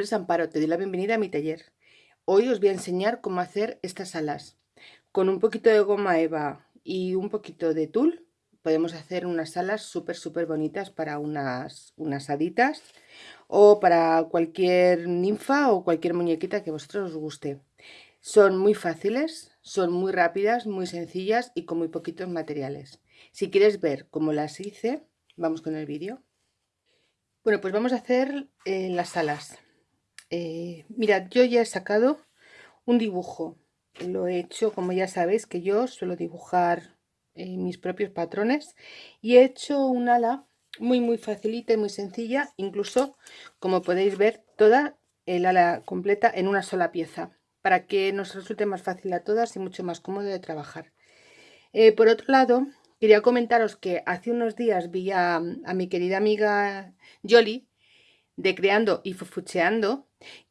Nombre Amparo, te doy la bienvenida a mi taller. Hoy os voy a enseñar cómo hacer estas alas. Con un poquito de goma eva y un poquito de tul podemos hacer unas alas súper súper bonitas para unas, unas haditas o para cualquier ninfa o cualquier muñequita que a vosotros os guste. Son muy fáciles, son muy rápidas, muy sencillas y con muy poquitos materiales. Si quieres ver cómo las hice, vamos con el vídeo. Bueno, pues vamos a hacer eh, las alas. Eh, mirad, yo ya he sacado un dibujo. Lo he hecho, como ya sabéis, que yo suelo dibujar eh, mis propios patrones. Y he hecho un ala muy, muy facilita y muy sencilla. Incluso, como podéis ver, toda el ala completa en una sola pieza. Para que nos resulte más fácil a todas y mucho más cómodo de trabajar. por otro lado, Quería comentaros que hace unos días vi a, mi querida amiga Jolly de Creando y Fufucheando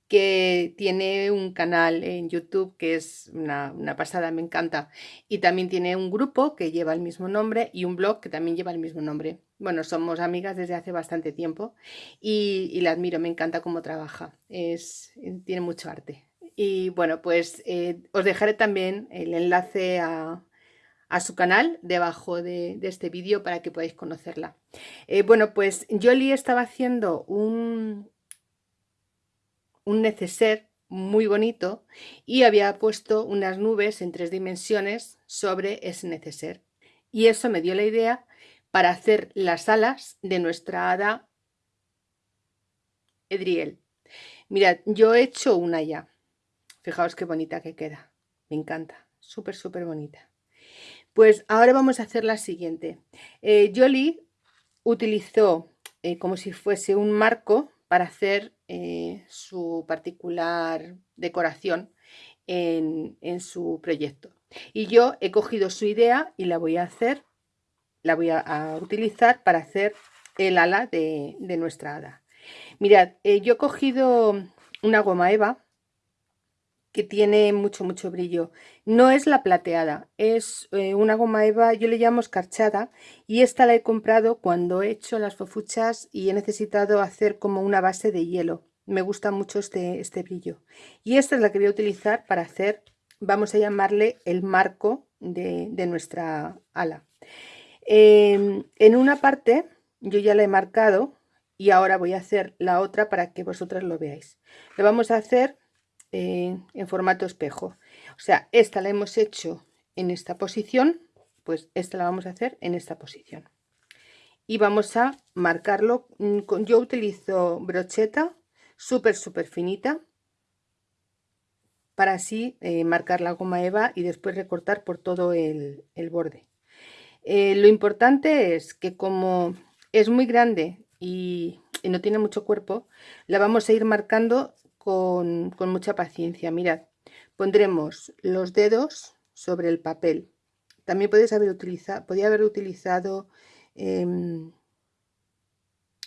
que tiene un canal en YouTube que es una, pasada, me encanta. Y también tiene un grupo que lleva el mismo nombre y un blog que también lleva el mismo nombre. Bueno, somos amigas desde hace bastante tiempo y, la admiro, me encanta cómo trabaja. Es, tiene mucho arte. Y bueno, pues eh, os dejaré también el enlace a, a su canal debajo de, este vídeo para que podáis conocerla. Eh, bueno, pues Jolie estaba haciendo un, un neceser muy bonito y había puesto unas nubes en tres dimensiones sobre ese neceser. Y eso me dio la idea para hacer las alas de nuestra hada Edriel. Mirad, yo he hecho una ya. Fijaos qué bonita que queda. Me encanta. Súper, súper bonita. Pues ahora vamos a hacer la siguiente. Eh, Jolie utilizó eh, como si fuese un marco para hacer eh, su particular decoración en, su proyecto. Y yo he cogido su idea y la voy a hacer, la voy a, utilizar para hacer el ala de, de nuestra hada. Mirad, yo he cogido una goma eva que tiene mucho, mucho brillo. No es la plateada, es eh, una goma eva, yo le llamo escarchada, y esta la he comprado cuando he hecho las fofuchas y he necesitado hacer como una base de hielo. Me gusta mucho este, este brillo. Y esta es la que voy a utilizar para hacer, vamos a llamarle el marco de, nuestra ala. Em, en una parte yo ya la he marcado y ahora voy a hacer la otra para que vosotras lo veáis. Lo vamos a hacer en formato espejo. O sea, esta la hemos hecho en esta posición, pues esta la vamos a hacer en esta posición. Y vamos a marcarlo, mm, yo utilizo brocheta súper, súper finita, para así eh, marcar la goma eva y después recortar por todo el, borde. Eh, lo importante es que como es muy grande y, no tiene mucho cuerpo, la vamos a ir marcando con, mucha paciencia. Mirad, pondremos los dedos sobre el papel. También podéis haber utilizado, podía haber utilizado em,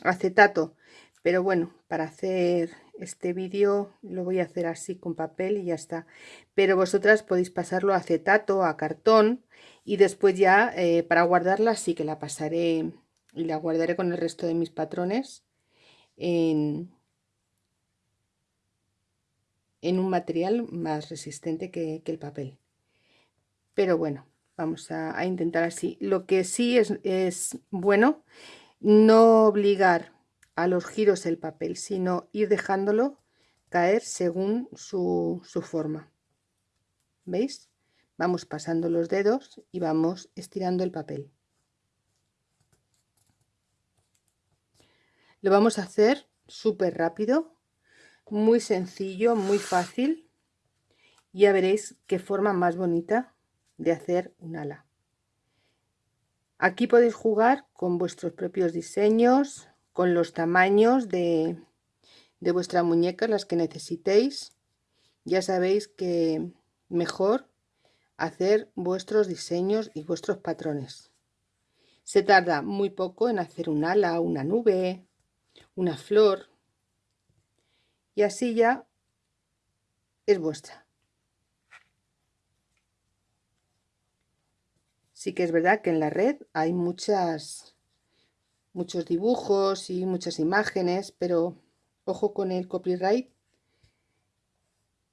acetato, pero bueno, para hacer este vídeo lo voy a hacer así con papel y ya está. Pero vosotras podéis pasarlo a acetato, a cartón y después ya eh, para guardarla sí que la pasaré y la guardaré con el resto de mis patrones en, en un material más resistente que, el papel. Pero bueno, vamos a, intentar así. Lo que sí es, es bueno no obligar a los giros el papel, sino ir dejándolo caer según su, su, forma. ¿Veis? Vamos pasando los dedos y vamos estirando el papel. Lo vamos a hacer súper rápido muy sencillo, muy fácil. Ya veréis qué forma más bonita de hacer un ala. Aquí podéis jugar con vuestros propios diseños, con los tamaños de, de vuestra muñeca, las que necesitéis. Ya sabéis que mejor hacer vuestros diseños y vuestros patrones. Se tarda muy poco en hacer un ala, una nube, una flor, y así ya es vuestra. Sí que es verdad que en la red hay muchas, muchos dibujos y muchas imágenes, pero ojo con el copyright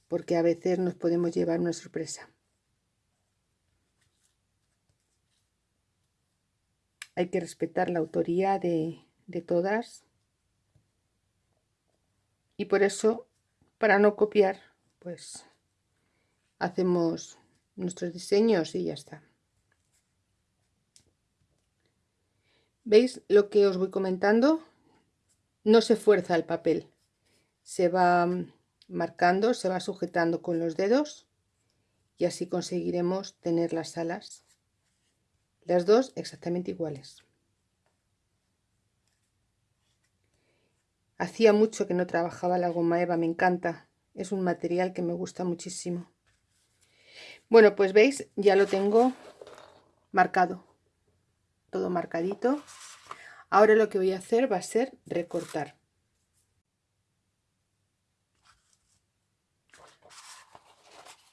porque a veces nos podemos llevar una sorpresa. Hay que respetar la autoría de, de todas y por eso, para no copiar, pues hacemos nuestros diseños y ya está. ¿Veis lo que os voy comentando? No se fuerza el papel, se va marcando, se va sujetando con los dedos y así conseguiremos tener las alas, las dos exactamente iguales. Hacía mucho que no trabajaba la goma eva, me encanta, es un material que me gusta muchísimo. Bueno, pues veis, ya lo tengo marcado, todo marcadito. Ahora lo que voy a hacer va a ser recortar.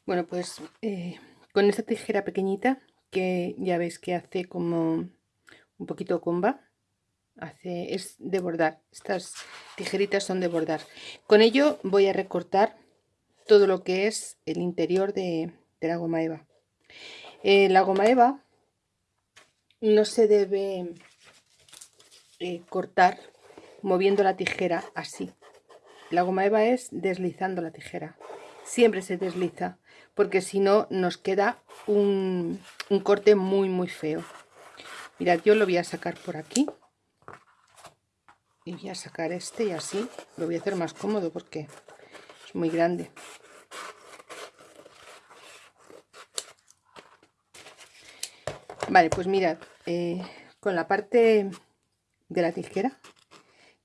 Bueno, pues eh, con esta tijera pequeñita, que ya veis que hace como un poquito comba, hace, es de bordar. Estas tijeritas son de bordar. Con ello voy a recortar todo lo que es el interior de, la goma eva. Eh, la goma eva no se debe eh, cortar moviendo la tijera así. La goma eva es deslizando la tijera. Siempre se desliza porque si no nos queda un, corte muy muy feo mirad yo lo voy a sacar por aquí y voy a sacar este y así lo voy a hacer más cómodo porque es muy grande. Vale pues mirad eh, con la parte de la tijera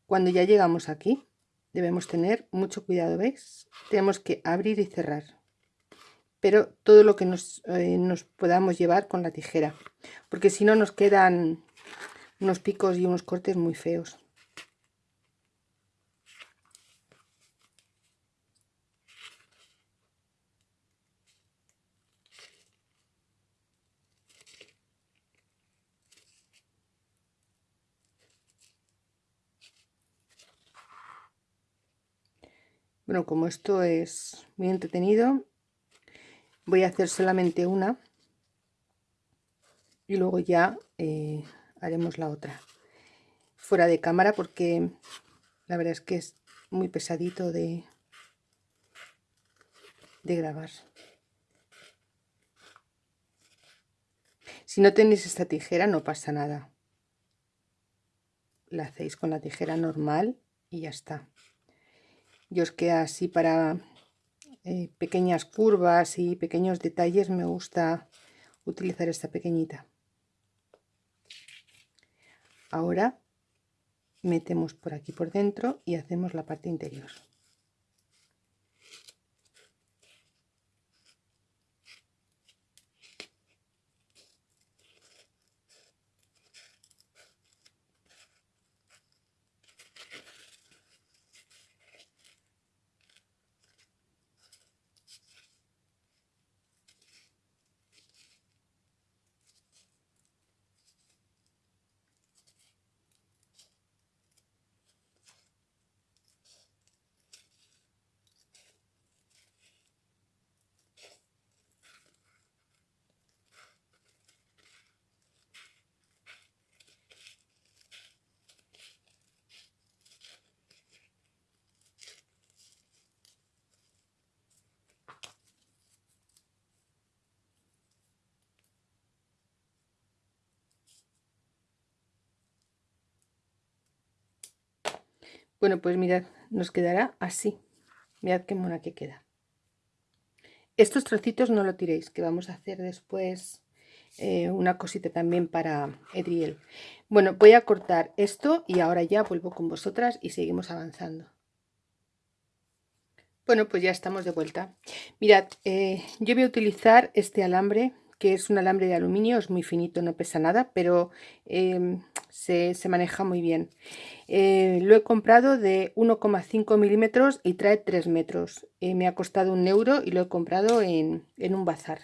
cuando ya llegamos aquí debemos tener mucho cuidado veis tenemos que abrir y cerrar pero todo lo que eh, nos, podamos llevar con la tijera porque si no nos quedan unos picos y unos cortes muy feos Bueno, como esto es muy entretenido, voy a hacer solamente una y luego ya eh, haremos la otra. Fuera de cámara porque la verdad es que es muy pesadito de, de grabar. Si no tenéis esta tijera no pasa nada. La hacéis con la tijera normal y ya está queda así para eh, pequeñas curvas y pequeños detalles me gusta utilizar esta pequeñita. Ahora metemos por aquí por dentro y hacemos la parte interior Bueno, pues mirad, nos quedará así. Mirad qué mona que queda. Estos trocitos no lo tiréis, que vamos a hacer después eh, una cosita también para Edriel. Bueno, voy a cortar esto y ahora ya vuelvo con vosotras y seguimos avanzando. Bueno, pues ya estamos de vuelta. Mirad, eh, yo voy a utilizar este alambre que es un alambre de aluminio, es muy finito, no pesa nada, pero em, se, maneja muy bien. Eh, lo he comprado de 1,5 milímetros y trae 3 metros. Eh, me ha costado un euro y lo he comprado en, en un bazar.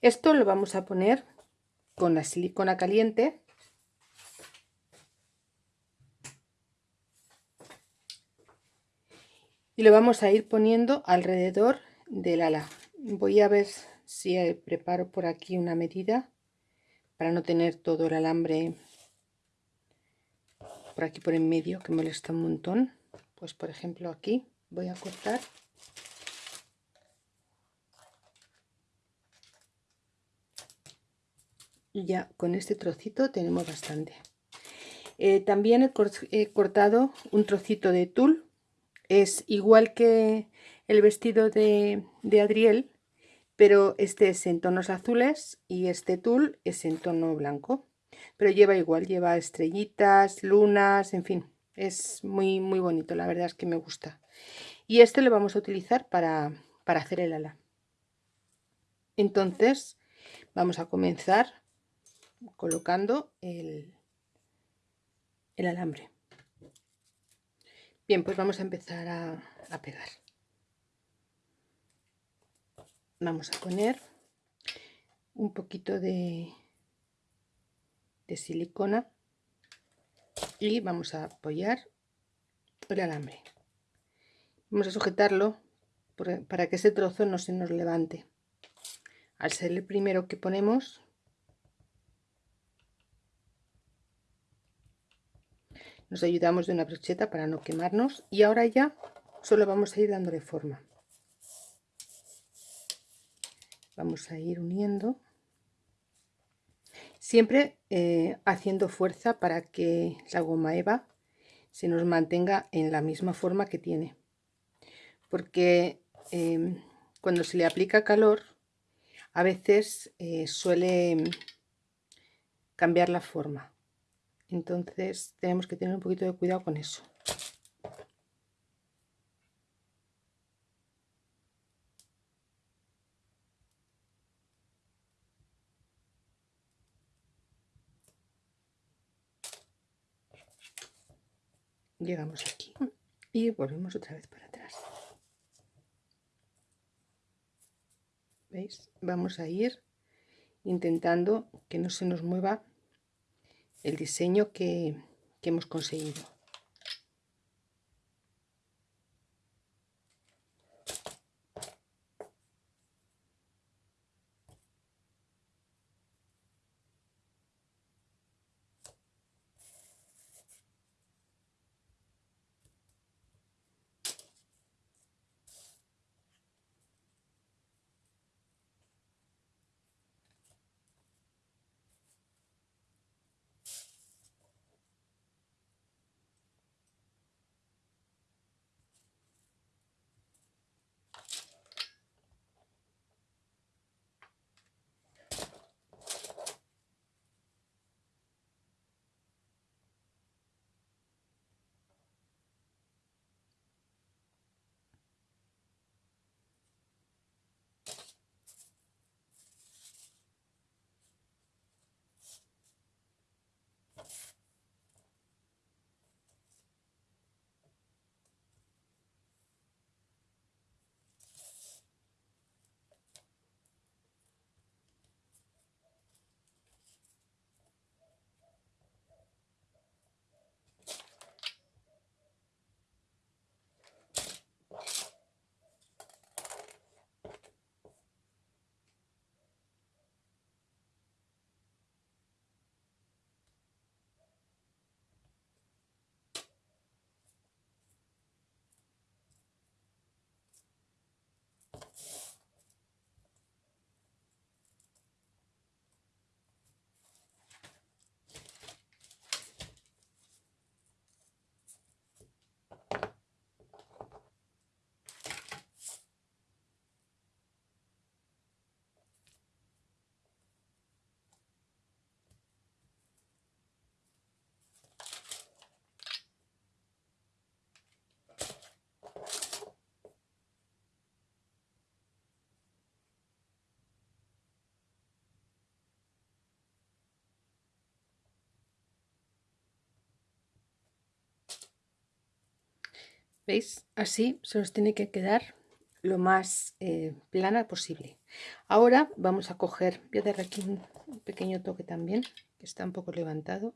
Esto lo vamos a poner con la silicona caliente. y lo vamos a ir poniendo alrededor del ala voy a ver si eh, preparo por aquí una medida para no tener todo el alambre por aquí por en medio que molesta un montón. Pues por ejemplo aquí voy a cortar. Y ya con este trocito tenemos bastante. Eh, también he, cortado un trocito de tul. Es igual que el vestido de, de Adriel pero este es en tonos azules y este tul es en tono blanco pero lleva igual, lleva estrellitas, lunas, en fin, es muy muy bonito, la verdad es que me gusta. Y este lo vamos a utilizar para, para hacer el ala. Entonces vamos a comenzar colocando el, el alambre. Bien pues vamos a empezar a, a pegar. Vamos a poner un poquito de, de silicona y vamos a apoyar el alambre. Vamos a sujetarlo para que ese trozo no se nos levante. Al ser el primero que ponemos nos ayudamos de una brocheta para no quemarnos y ahora ya solo vamos a ir dándole forma. Vamos a ir uniendo siempre eh, haciendo fuerza para que la goma eva se nos mantenga en la misma forma que tiene. Porque em, cuando se le aplica calor a veces eh, suele cambiar la forma. Entonces tenemos que tener un poquito de cuidado con eso llegamos aquí. Y volvemos otra vez para atrás. ¿veis? vamos a ir intentando que no se nos mueva el diseño que, que hemos conseguido ¿Veis? Así se nos tiene que quedar lo más eh, plana posible. Ahora vamos a coger, voy a dar aquí un pequeño toque también, que está un poco levantado.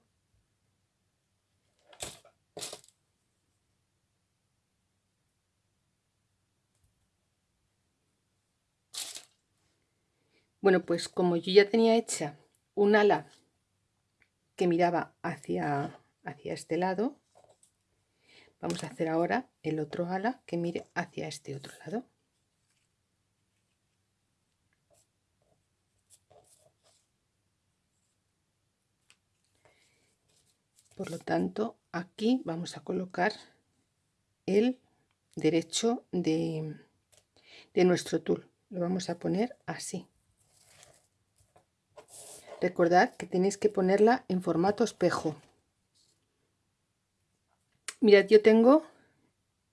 Bueno, pues como yo ya tenía hecha un ala que miraba hacia, hacia este lado, vamos a hacer ahora el otro ala que mire hacia este otro lado. Por lo tanto, aquí vamos a colocar el derecho de, de nuestro tul. Lo vamos a poner así. Recordad que tenéis que ponerla en formato espejo. Mirad, yo tengo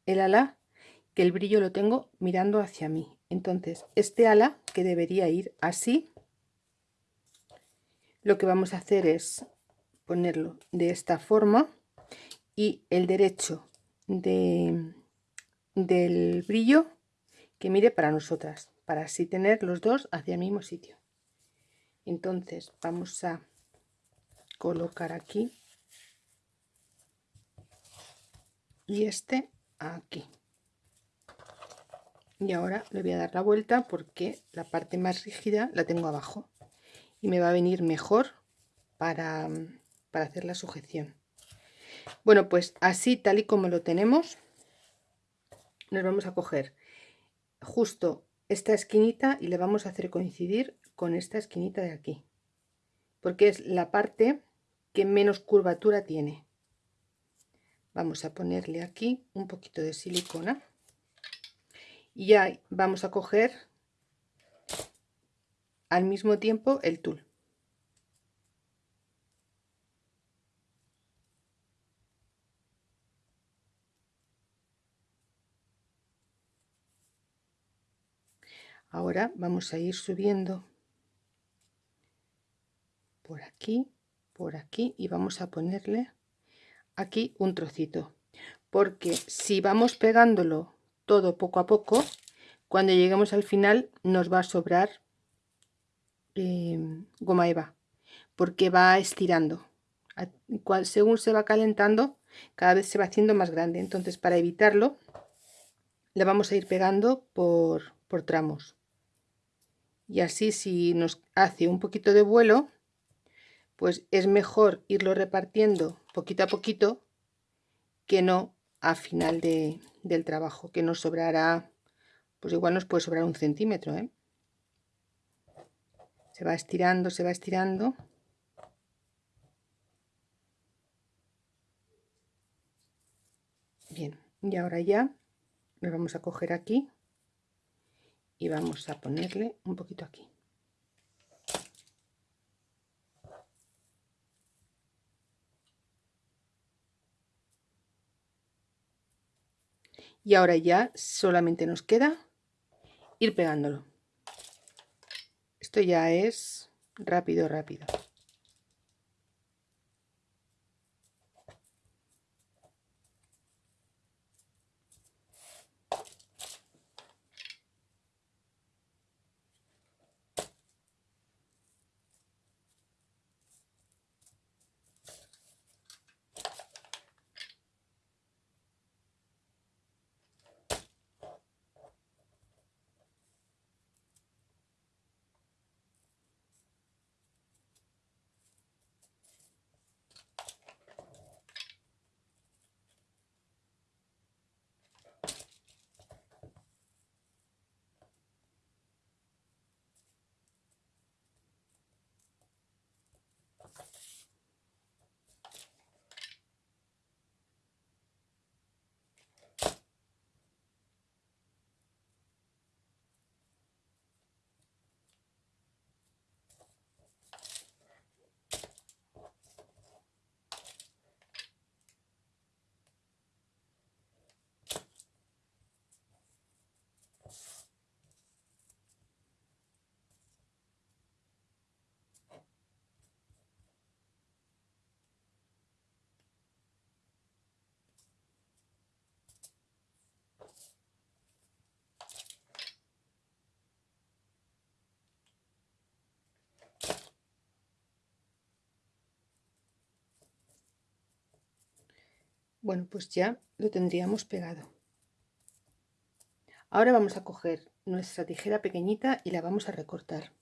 el ala que el brillo lo tengo mirando hacia mí. Entonces, este ala que debería ir así, lo que vamos a hacer es ponerlo de esta forma y el derecho de, del brillo que mire para nosotras, para así tener los dos hacia el mismo sitio entonces vamos a colocar aquí y este aquí. Y ahora le voy a dar la vuelta porque la parte más rígida la tengo abajo y me va a venir mejor para, para hacer la sujeción. Bueno pues así tal y como lo tenemos nos vamos a coger justo esta esquinita y le vamos a hacer coincidir con esta esquinita de aquí porque es la parte que menos curvatura tiene vamos a ponerle aquí un poquito de silicona. Y ya vamos a coger al mismo tiempo el tul. Ahora vamos a ir subiendo por aquí, por aquí y vamos a ponerle aquí un trocito. Porque si vamos pegándolo todo poco a poco, cuando lleguemos al final nos va a sobrar em, goma eva, porque va estirando. Según se va calentando, cada vez se va haciendo más grande. Entonces, para evitarlo, le vamos a ir pegando por, por tramos. Y así si nos hace un poquito de vuelo, pues es mejor irlo repartiendo poquito a poquito que no a final de, del trabajo, que nos sobrará, pues igual nos puede sobrar un centímetro. ¿eh? Se va estirando, se va estirando. Bien, y ahora ya nos vamos a coger aquí y vamos a ponerle un poquito aquí. Y ahora ya solamente nos queda ir pegándolo. Esto ya es rápido rápido bueno pues ya lo tendríamos pegado. Ahora vamos a coger nuestra tijera pequeñita y la vamos a recortar.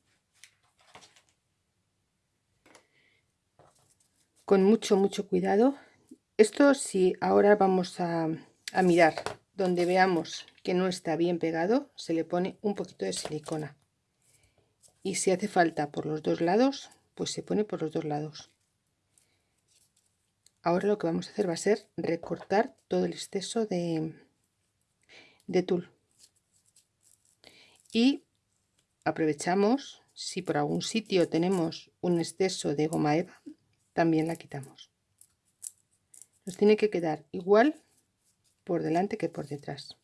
Con mucho mucho cuidado. Esto si ahora vamos a, a mirar donde veamos que no está bien pegado se le pone un poquito de silicona. Y si hace falta por los dos lados pues se pone por los dos lados. Ahora lo que vamos a hacer va a ser recortar todo el exceso de, de tul. Y aprovechamos, si por algún sitio tenemos un exceso de goma eva, también la quitamos. Nos tiene que quedar igual por delante que por detrás.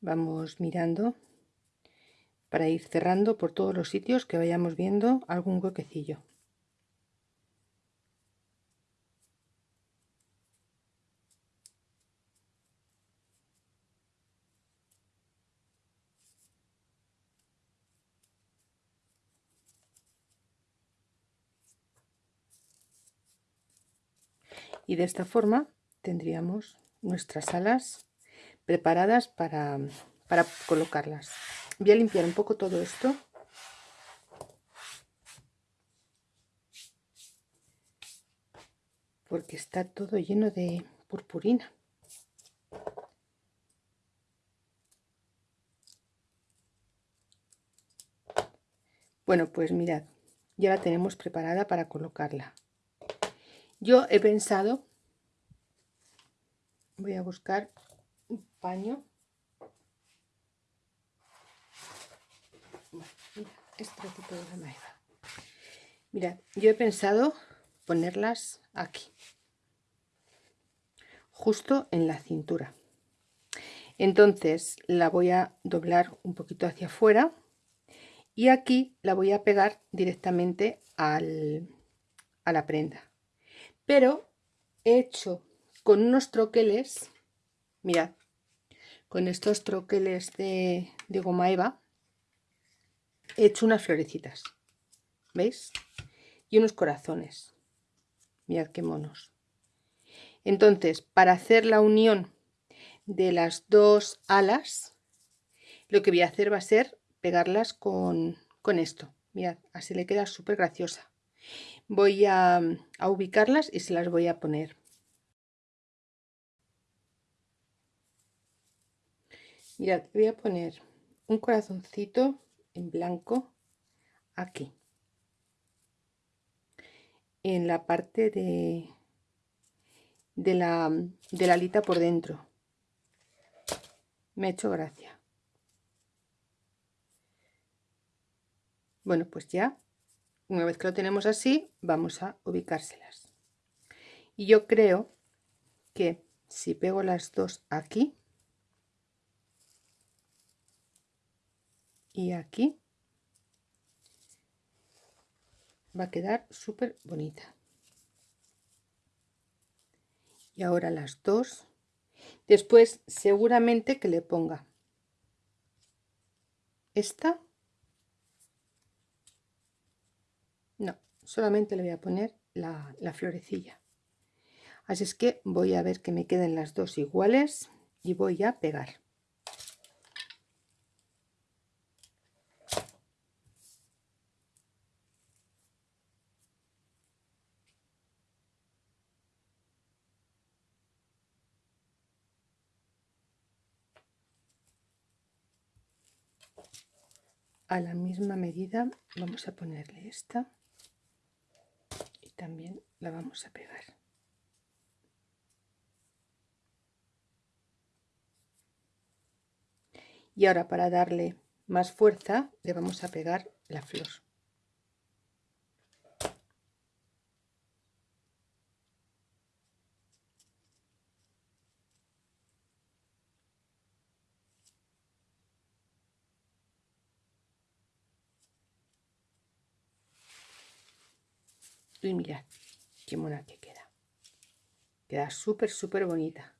Vamos mirando para ir cerrando por todos los sitios que vayamos viendo algún huequecillo. Y de esta forma tendríamos nuestras alas preparadas para, para colocarlas. Voy a limpiar un poco todo esto. Porque está todo lleno de purpurina. Bueno, pues mirad, ya la tenemos preparada para colocarla. Yo he pensado, voy a buscar paño. este tipo de la Mira, yo he pensado ponerlas aquí, justo en la cintura. Entonces la voy a doblar un poquito hacia afuera y aquí la voy a pegar directamente al, a la prenda. Pero he hecho con unos troqueles, mirad, con estos troqueles de, goma eva he hecho unas florecitas ¿veis? y unos corazones. Mirad qué monos. Entonces para hacer la unión de las dos alas lo que voy a hacer va a ser pegarlas con, con esto. Mirad así le queda súper graciosa. Voy a, a ubicarlas y se las voy a poner Mirad, voy a poner un corazoncito en blanco aquí. En la parte de, de, la, de la alita por dentro. me ha hecho gracia. Bueno, pues ya, una vez que lo tenemos así, vamos a ubicárselas. Y yo creo que si pego las dos aquí y aquí, va a quedar súper bonita. Y ahora las dos. Después seguramente que le ponga esta No, solamente le voy a poner la, florecilla. Así es que voy a ver que me queden las dos iguales y voy a pegar. A la misma medida vamos a ponerle esta también la vamos a pegar. Y ahora para darle más fuerza le vamos a pegar la flor y mirad qué mona que queda. Queda súper súper bonita